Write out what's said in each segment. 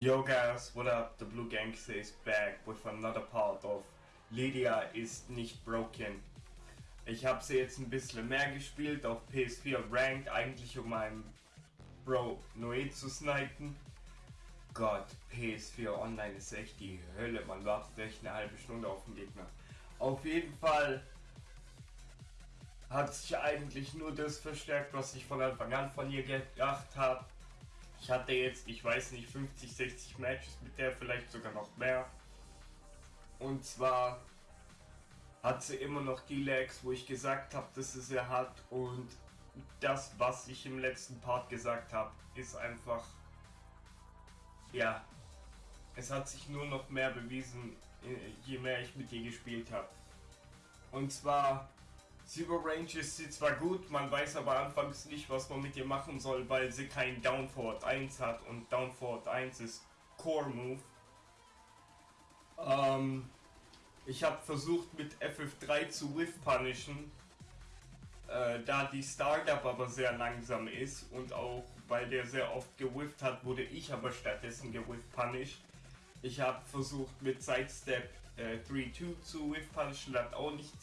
Yo guys, what up? The Blue Gangster is back with another part of Lydia ist nicht broken. Ich habe sie jetzt ein bisschen mehr gespielt auf PS4 Ranked, eigentlich um meinen Bro Noe zu snipen. Gott, PS4 Online ist echt die Hölle, man wartet echt eine halbe Stunde auf den Gegner. Auf jeden Fall hat sich eigentlich nur das verstärkt, was ich von Anfang an von ihr gedacht habe ich hatte jetzt, ich weiß nicht, 50, 60 Matches mit der, vielleicht sogar noch mehr. Und zwar hat sie immer noch die Lags, wo ich gesagt habe, dass sie sie hat. Und das, was ich im letzten Part gesagt habe, ist einfach, ja, es hat sich nur noch mehr bewiesen, je mehr ich mit ihr gespielt habe. Und zwar Zero Range ist sie zwar gut, man weiß aber anfangs nicht, was man mit ihr machen soll, weil sie kein Down Forward 1 hat und Down Forward 1 ist Core Move. Ähm, ich habe versucht mit FF3 zu Whiff punishen, äh, da die Startup aber sehr langsam ist und auch weil der sehr oft gewifft hat, wurde ich aber stattdessen gewifft punished. Ich habe versucht mit Sidestep äh, 3-2 zu Whiff punishen, hat auch nicht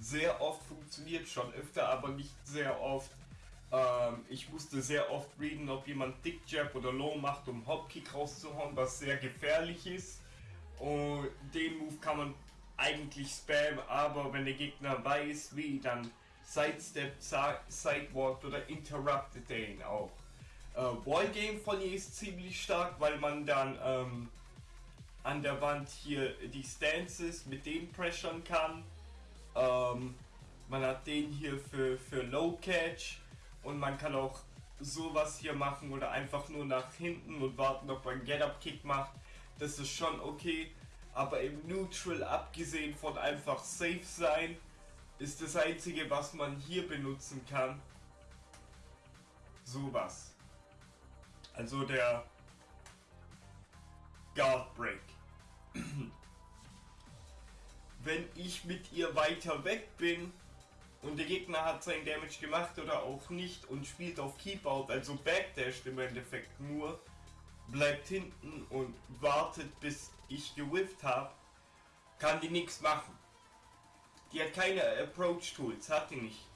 sehr oft funktioniert, schon öfter, aber nicht sehr oft. Ähm, ich musste sehr oft readen, ob jemand Dick Jab oder Low macht, um Hopkick rauszuhauen, was sehr gefährlich ist. Und den Move kann man eigentlich spammen, aber wenn der Gegner weiß, wie, dann Sidestep, Sidewalk oder interruptet er auch. Äh, Wallgame von ihr ist ziemlich stark, weil man dann ähm, an der Wand hier die Stances mit denen pressern kann. Ähm, man hat den hier für, für Low Catch und man kann auch sowas hier machen oder einfach nur nach hinten und warten, ob man Get-Up Kick macht. Das ist schon okay, aber im Neutral, abgesehen von einfach safe sein, ist das einzige, was man hier benutzen kann. Sowas. Also der Guard Break. wenn ich mit ihr weiter weg bin und der Gegner hat seinen Damage gemacht oder auch nicht und spielt auf Keep Out, also backdasht im Endeffekt nur, bleibt hinten und wartet bis ich gewifft habe, kann die nichts machen. Die hat keine Approach Tools, hat die nicht.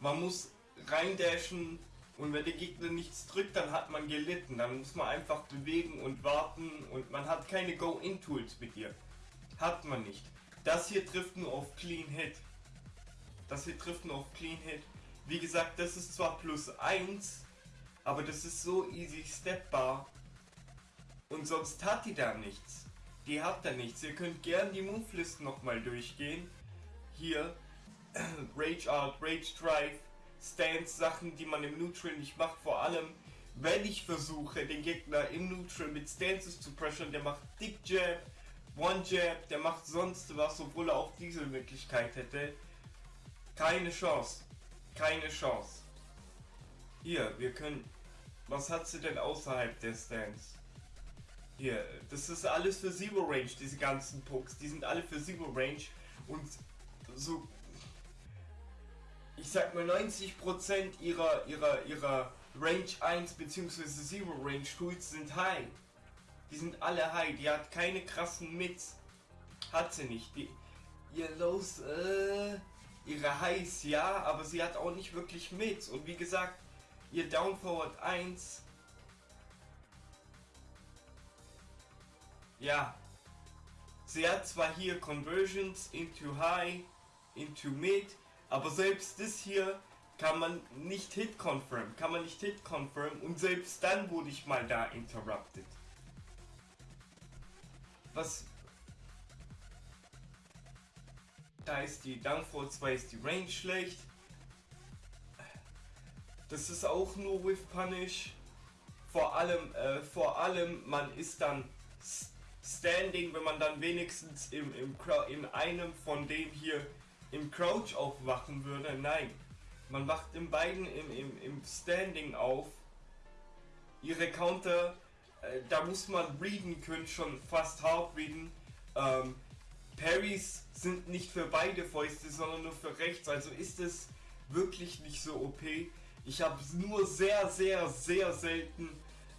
Man muss reindashen und wenn der Gegner nichts drückt, dann hat man gelitten. Dann muss man einfach bewegen und warten und man hat keine Go-In-Tools mit ihr. Hat man nicht. Das hier trifft nur auf Clean Hit. Das hier trifft nur auf Clean Hit. Wie gesagt, das ist zwar plus 1, aber das ist so easy stepbar. Und sonst hat die da nichts. Die hat da nichts. Ihr könnt gern die Move-List nochmal durchgehen. Hier, Rage Art, Rage Drive, Stance, Sachen, die man im Neutral nicht macht. Vor allem, wenn ich versuche, den Gegner im Neutral mit Stances zu pressure, der macht Dick Jab, One Jab, der macht sonst was, obwohl er auch diese Möglichkeit hätte. Keine Chance. Keine Chance. Hier, wir können... Was hat sie denn außerhalb der Stance? Hier, das ist alles für Zero Range, diese ganzen Pucks. Die sind alle für Zero Range. Und so... Ich sag mal 90% ihrer, ihrer, ihrer Range 1 bzw. Zero Range Tools sind high. Die sind alle high. Die hat keine krassen Mits. Hat sie nicht. Die, ihr Lows, äh, ihre Highs ja, aber sie hat auch nicht wirklich Mits. Und wie gesagt, ihr Down Forward 1. Ja. Sie hat zwar hier Conversions into High, into Mid, aber selbst das hier kann man nicht Hit Confirm, kann man nicht Hit Confirm und selbst dann wurde ich mal da interrupted was... Da ist die Downfall 2 ist die Range schlecht. Das ist auch nur with Punish. Vor allem, äh, vor allem, man ist dann Standing, wenn man dann wenigstens im, im, in einem von dem hier im Crouch aufwachen würde. Nein, man wacht in beiden im, im, im Standing auf. Ihre Counter äh, da muss man readen können, schon fast hart readen. Ähm, Parries sind nicht für beide Fäuste, sondern nur für rechts, also ist es wirklich nicht so OP. Ich habe nur sehr, sehr, sehr selten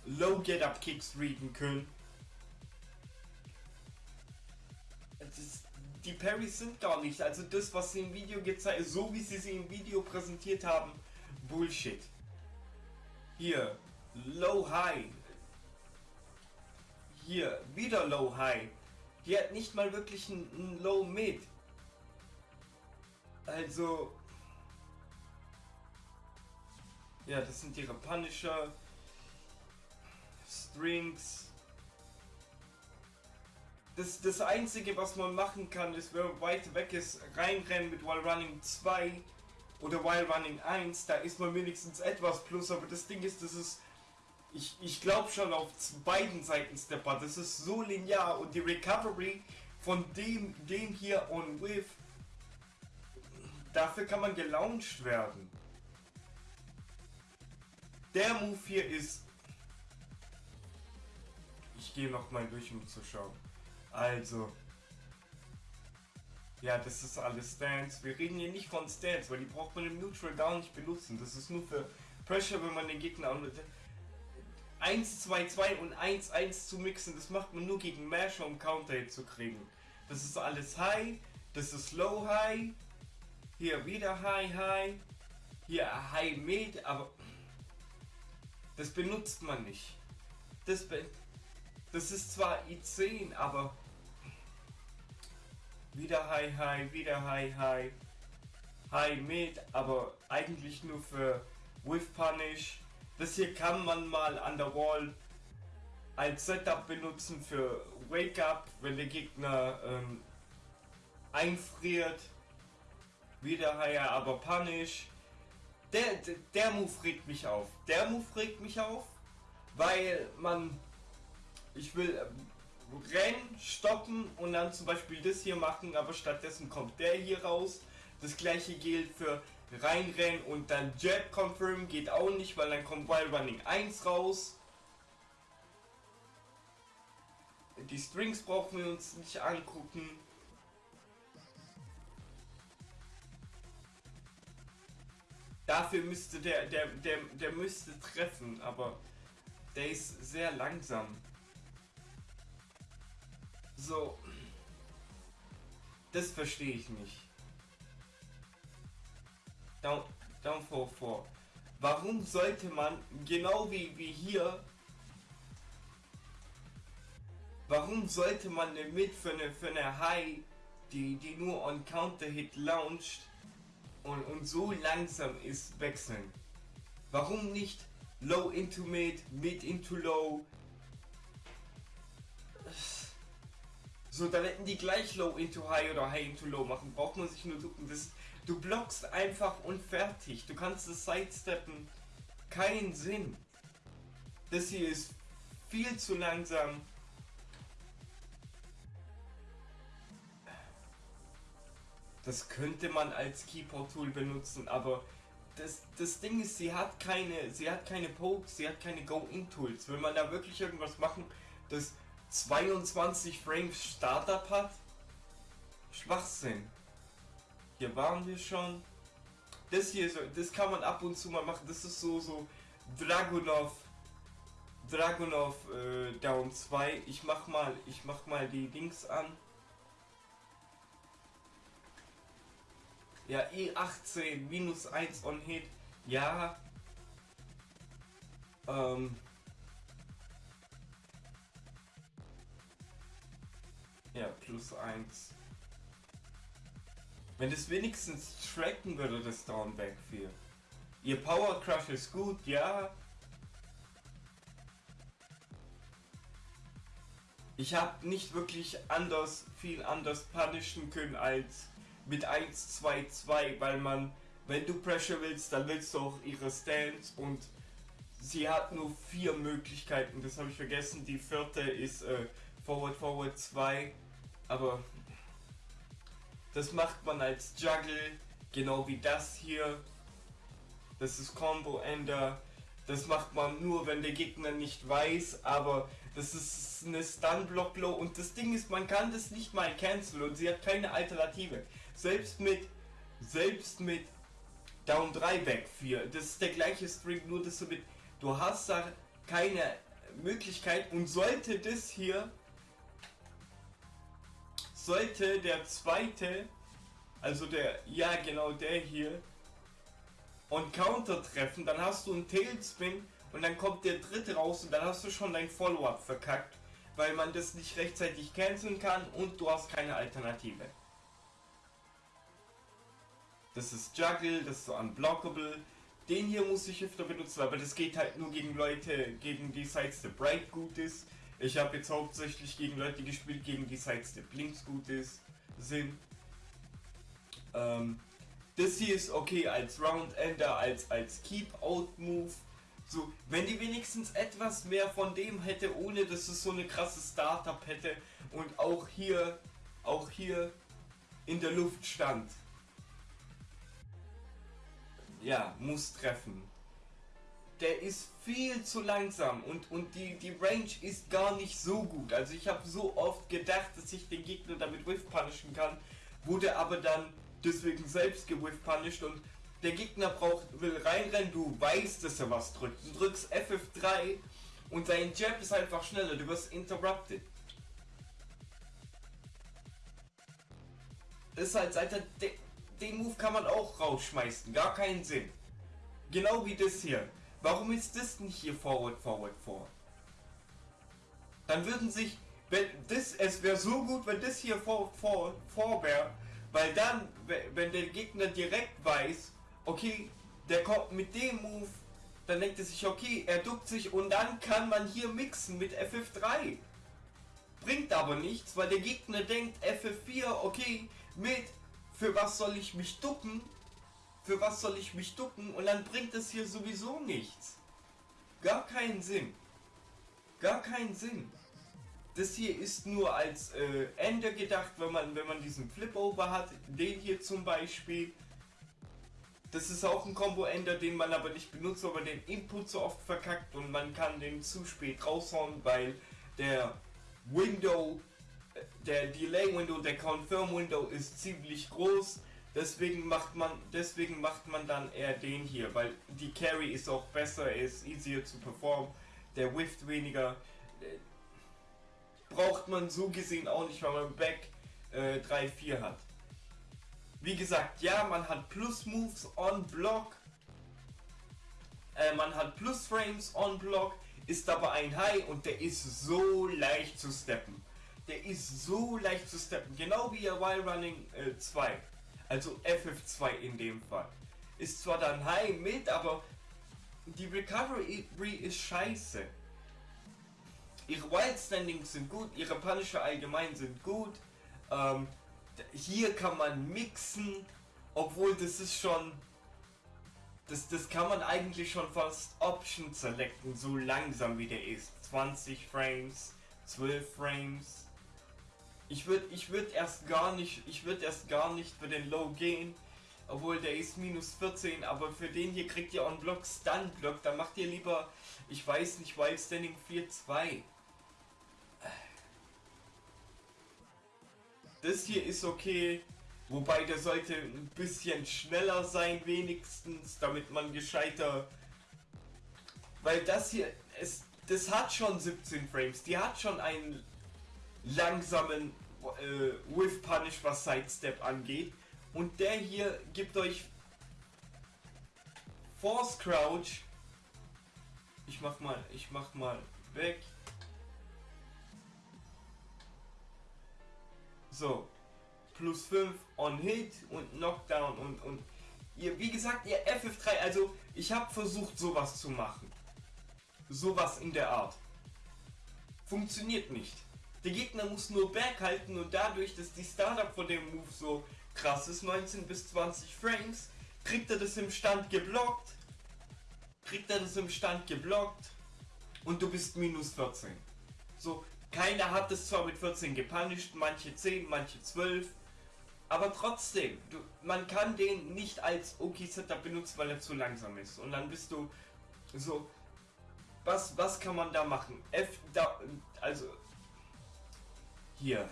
Low Get Up Kicks readen können. Ist, die Parries sind gar nicht, also das, was sie im Video gezeigt, so wie sie sie im Video präsentiert haben, Bullshit. Hier, Low High, hier, wieder Low High. Die hat nicht mal wirklich ein, Low Mid. Also. Ja, das sind ihre Punisher. Strings. Das, das einzige, was man machen kann, ist, wenn man weit weg ist, reinrennen mit While Running 2 oder While Running 1. Da ist man wenigstens etwas plus, aber das Ding ist, das ist. Ich, ich glaube schon auf beiden Seiten Stepper. Das ist so linear und die Recovery von dem, dem hier on with, dafür kann man gelauncht werden. Der Move hier ist ich gehe noch mal durch, um zu schauen. Also. Ja, das ist alles Stance. Wir reden hier nicht von Stance, weil die braucht man im Neutral Down nicht benutzen. Das ist nur für Pressure, wenn man den Gegner an 1, 2, 2 und 1, 1 zu mixen. Das macht man nur gegen Masher, um Counter zu kriegen. Das ist alles High, das ist Low High. Hier wieder High High. Hier High Mid, aber das benutzt man nicht. Das benutzt das ist zwar I10, aber wieder High High, wieder High High, High Mid, aber eigentlich nur für With Punish. Das hier kann man mal an der Wall als Setup benutzen für Wake Up, wenn der Gegner ähm, einfriert. Wieder aber Punish. Der, der, der Move regt mich auf. Der Move regt mich auf, weil man ich will äh, rennen, stoppen und dann zum Beispiel das hier machen, aber stattdessen kommt der hier raus. Das gleiche gilt für reinrennen und dann Jet Confirm geht auch nicht, weil dann kommt Wild Running 1 raus. Die Strings brauchen wir uns nicht angucken. Dafür müsste der, der, der, der müsste treffen, aber der ist sehr langsam. So. Das verstehe ich nicht. Down, down 4 Warum sollte man, genau wie, wie hier, warum sollte man eine Mid für eine, für eine High, die, die nur on Counter Hit launcht und, und so langsam ist, wechseln? Warum nicht Low into Mid, Mid into Low, So, dann hätten die gleich Low into High oder High into Low machen. Braucht man sich nur ducken. Das, du blockst einfach und fertig. Du kannst das Sidesteppen. Keinen Sinn. Das hier ist viel zu langsam. Das könnte man als Keyboard-Tool benutzen, aber das, das Ding ist, sie hat keine, sie hat keine Pokes, sie hat keine Go-In-Tools. Will man da wirklich irgendwas machen, das 22 Frames Startup hat? Schwachsinn. Hier waren wir schon. Das hier, das kann man ab und zu mal machen. Das ist so, so Dragunov, Dragunov äh, Down 2. Ich mach mal, ich mach mal die Dings an. Ja, E18 minus 1 on Hit. Ja. Ähm. Ja, plus 1. Wenn es wenigstens tracken würde, das Downback 4. Ihr Power Crush ist gut, ja. Ich habe nicht wirklich anders, viel anders punishen können als mit 1, 2, 2, weil man, wenn du Pressure willst, dann willst du auch ihre Stance und sie hat nur vier Möglichkeiten, das habe ich vergessen. Die vierte ist äh, Forward, Forward 2 aber das macht man als Juggle, genau wie das hier. Das ist Combo Ender. Das macht man nur, wenn der Gegner nicht weiß, aber das ist eine Stun Block Low und das Ding ist, man kann das nicht mal canceln und sie hat keine Alternative. Selbst mit selbst mit Down 3 Back 4, das ist der gleiche String, nur dass du mit du hast da keine Möglichkeit und sollte das hier sollte der zweite, also der, ja genau der hier, und Counter treffen, dann hast du einen Tailspin und dann kommt der dritte raus und dann hast du schon dein Follow-up verkackt, weil man das nicht rechtzeitig canceln kann und du hast keine Alternative. Das ist Juggle, das ist so unblockable. Den hier muss ich öfter benutzen, aber das geht halt nur gegen Leute, gegen die Sidestep Bright gut ist. Ich habe jetzt hauptsächlich gegen Leute gespielt, gegen die Sidestep Links gut ist, sind. Ähm, das hier ist okay als Round Ender, als, als Keep-Out-Move. So, wenn die wenigstens etwas mehr von dem hätte, ohne dass es so eine krasse Startup hätte und auch hier, auch hier in der Luft stand ja, muss treffen. Der ist viel zu langsam und, und die, die Range ist gar nicht so gut. Also ich habe so oft gedacht, dass ich den Gegner damit whiff punishen kann, wurde aber dann deswegen selbst gewhiff punished und der Gegner braucht, will reinrennen, du weißt, dass er was drückt. Du drückst FF3 und dein Jab ist einfach schneller, du wirst interrupted. Das ist halt, Alter, den Move kann man auch rausschmeißen. Gar keinen Sinn. Genau wie das hier. Warum ist das nicht hier forward, forward, forward? Dann würden sich, wenn das, es wäre so gut, wenn das hier vor, vor, vor wäre, weil dann, wenn der Gegner direkt weiß, okay, der kommt mit dem Move, dann denkt er sich, okay, er duckt sich und dann kann man hier mixen mit FF3. Bringt aber nichts, weil der Gegner denkt, FF4, okay, mit für was soll ich mich ducken? Für was soll ich mich ducken? Und dann bringt es hier sowieso nichts. Gar keinen Sinn. Gar keinen Sinn. Das hier ist nur als äh, Ende gedacht, wenn man, wenn man diesen Flip-Over hat. Den hier zum Beispiel. Das ist auch ein Combo-Ender, den man aber nicht benutzt, weil man den Input so oft verkackt und man kann den zu spät raushauen, weil der Window der Delay Window, der Confirm Window ist ziemlich groß. Deswegen macht man, deswegen macht man dann eher den hier, weil die Carry ist auch besser, ist easier zu performen, der whifft weniger. Braucht man so gesehen auch nicht, weil man Back äh, 3-4 hat. Wie gesagt, ja, man hat Plus Moves on Block, äh, man hat Plus Frames on Block, ist aber ein High und der ist so leicht zu steppen der ist so leicht zu steppen. Genau wie der Wild Running äh, 2. Also FF2 in dem Fall. Ist zwar dann High mit, aber die Recovery ist scheiße. Ihre Wild Standings sind gut, ihre Punisher allgemein sind gut. Ähm, hier kann man mixen, obwohl das ist schon... Das, das kann man eigentlich schon fast Option selecten, so langsam wie der ist. 20 Frames, 12 Frames. Ich würde ich würd erst gar nicht, ich würde erst gar nicht für den Low gehen. Obwohl der ist minus 14, aber für den hier kriegt ihr on Block Stun Block. Da macht ihr lieber, ich weiß nicht, Wild Standing 4-2. Das hier ist okay. Wobei der sollte ein bisschen schneller sein wenigstens, damit man gescheiter... Weil das hier, es, das hat schon 17 Frames. Die hat schon einen langsamen äh, Whiff Punish, was Sidestep angeht. Und der hier gibt euch Force Crouch. Ich mach mal, ich mach mal weg. So. Plus 5 on Hit und Knockdown und, und ihr, wie gesagt, ihr FF3, also ich habe versucht sowas zu machen. Sowas in der Art. Funktioniert nicht. Der Gegner muss nur Back halten und dadurch, dass die Startup von dem Move so krass ist, 19 bis 20 Frames, kriegt er das im Stand geblockt. Kriegt er das im Stand geblockt und du bist minus 14. So, keiner hat es zwar mit 14 gepunished, manche 10, manche 12, aber trotzdem, du, man kann den nicht als OK-Setup benutzen, weil er zu langsam ist. Und dann bist du so, was, was kann man da machen? F, da, hier.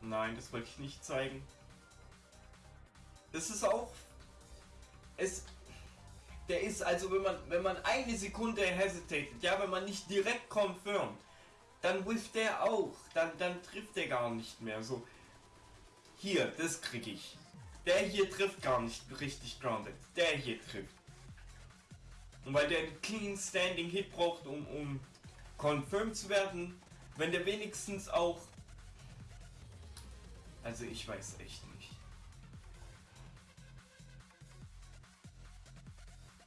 Nein, das wollte ich nicht zeigen. Das ist auch... Es... Der ist also, wenn man, wenn man eine Sekunde hesitated, ja, wenn man nicht direkt confirmt, dann whifft der auch. Dann, dann trifft er gar nicht mehr. So, hier, das krieg ich. Der hier trifft gar nicht richtig grounded. Der hier trifft. Und weil der einen clean standing Hit braucht, um, um confirmed zu werden, wenn der wenigstens auch... Also ich weiß echt nicht.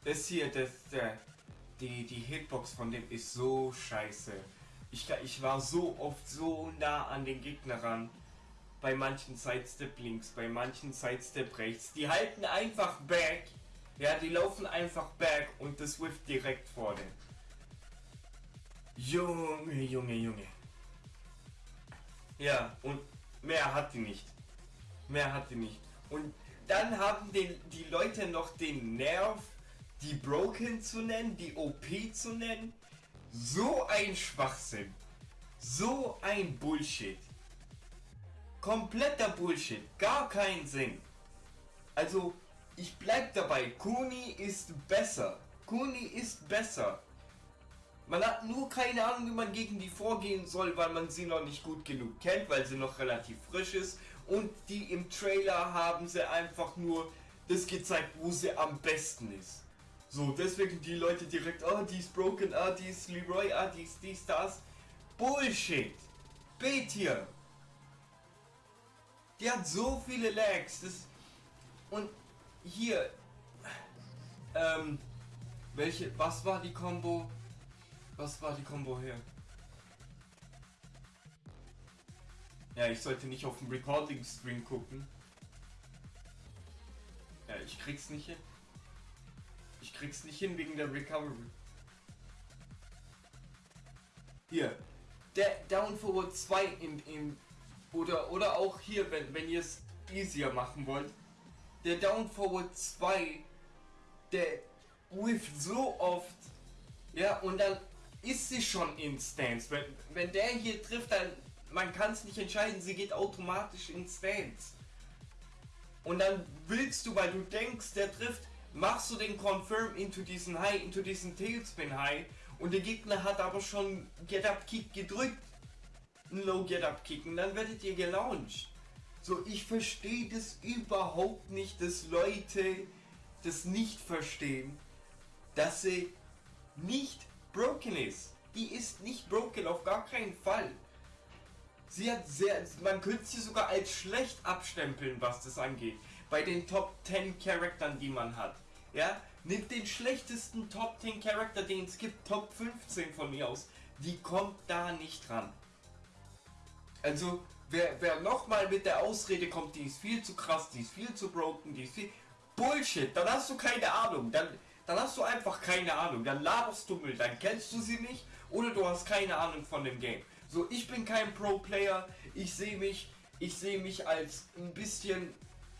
Das hier, das, der, die, die Hitbox von dem ist so scheiße. Ich, ich war so oft so nah an den Gegner ran. Bei manchen Sidestep links, bei manchen Sidestep rechts. Die halten einfach back. Ja, die laufen einfach back und das whifft direkt vor dem. Junge, Junge, Junge. Ja, und mehr hat die nicht. Mehr hat die nicht. Und dann haben den, die Leute noch den Nerv, die Broken zu nennen, die OP zu nennen. So ein Schwachsinn. So ein Bullshit. Kompletter Bullshit. Gar keinen Sinn. Also, ich bleib dabei. Kuni ist besser. Kuni ist besser. Man hat nur keine Ahnung, wie man gegen die vorgehen soll, weil man sie noch nicht gut genug kennt, weil sie noch relativ frisch ist. Und die im Trailer haben sie einfach nur das gezeigt, wo sie am besten ist. So, deswegen die Leute direkt, oh, die ist broken, ah, die ist Leroy, ah, die ist dies, das. Bullshit! Bet hier! Die hat so viele Lags, das... Und hier... Ähm... Welche... Was war die Combo? Was war die Combo hier? Ja, ich sollte nicht auf dem Recording-Stream gucken. Ja, ich krieg's nicht hin. Ich krieg's nicht hin wegen der Recovery. Hier. Der Down Forward 2 im, im oder, oder auch hier, wenn, wenn ihr es easier machen wollt. Der Down Forward 2, der whifft so oft. Ja, und dann ist sie schon in Stance. Wenn, wenn der hier trifft, dann man kann es nicht entscheiden, sie geht automatisch in Stance. Und dann willst du, weil du denkst, der trifft, machst du den Confirm into diesen High, into diesen Tailspin High und der Gegner hat aber schon Get Up Kick gedrückt. Ein Low Get Up Kick und dann werdet ihr gelauncht. So, ich verstehe das überhaupt nicht, dass Leute das nicht verstehen, dass sie nicht broken ist. Die ist nicht broken, auf gar keinen Fall. Sie hat sehr, man könnte sie sogar als schlecht abstempeln, was das angeht. Bei den Top 10 Charaktern, die man hat. Ja, nimmt den schlechtesten Top 10 Charakter, den es gibt, Top 15 von mir aus. Die kommt da nicht ran. Also, wer, wer nochmal mit der Ausrede kommt, die ist viel zu krass, die ist viel zu broken, die ist viel... Bullshit, dann hast du keine Ahnung. Dann, dann hast du einfach keine Ahnung. Dann laberst du Müll, dann kennst du sie nicht oder du hast keine Ahnung von dem Game. So, ich bin kein Pro-Player. Ich sehe mich, ich sehe mich als ein bisschen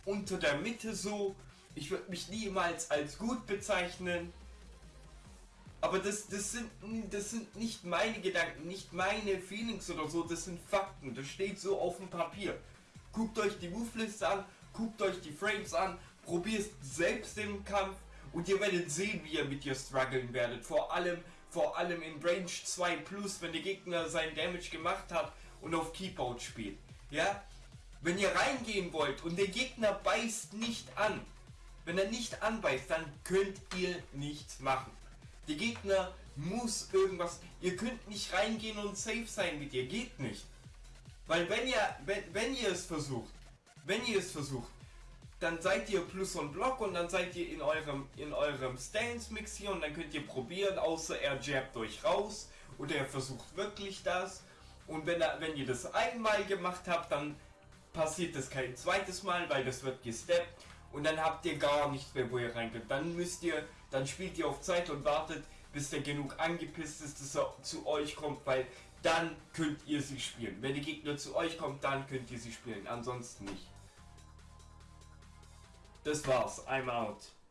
unter der Mitte so. Ich würde mich niemals als gut bezeichnen. Aber das, das, sind, das sind nicht meine Gedanken, nicht meine Feelings oder so, das sind Fakten. Das steht so auf dem Papier. Guckt euch die Moveliste an, guckt euch die Frames an, probiert selbst den Kampf und ihr werdet sehen, wie ihr mit ihr strugglen werdet. Vor allem, vor allem in Range 2 Plus, wenn der Gegner seinen Damage gemacht hat und auf Keepout spielt. Ja? Wenn ihr reingehen wollt und der Gegner beißt nicht an, wenn er nicht anbeißt, dann könnt ihr nichts machen. Der Gegner muss irgendwas, ihr könnt nicht reingehen und safe sein mit ihr, geht nicht. Weil wenn ihr, wenn, wenn ihr es versucht, wenn ihr es versucht, dann seid ihr plus und Block und dann seid ihr in eurem in eurem Stance Mix hier und dann könnt ihr probieren, außer er jabbt euch raus oder er versucht wirklich das und wenn er wenn ihr das einmal gemacht habt, dann passiert das kein zweites Mal, weil das wird gesteppt und dann habt ihr gar nichts mehr, wo ihr reingeht. Dann müsst ihr, dann spielt ihr auf Zeit und wartet, bis der genug angepisst ist, dass er zu euch kommt, weil dann könnt ihr sie spielen. Wenn der Gegner zu euch kommt, dann könnt ihr sie spielen, ansonsten nicht. Das war's. I'm out.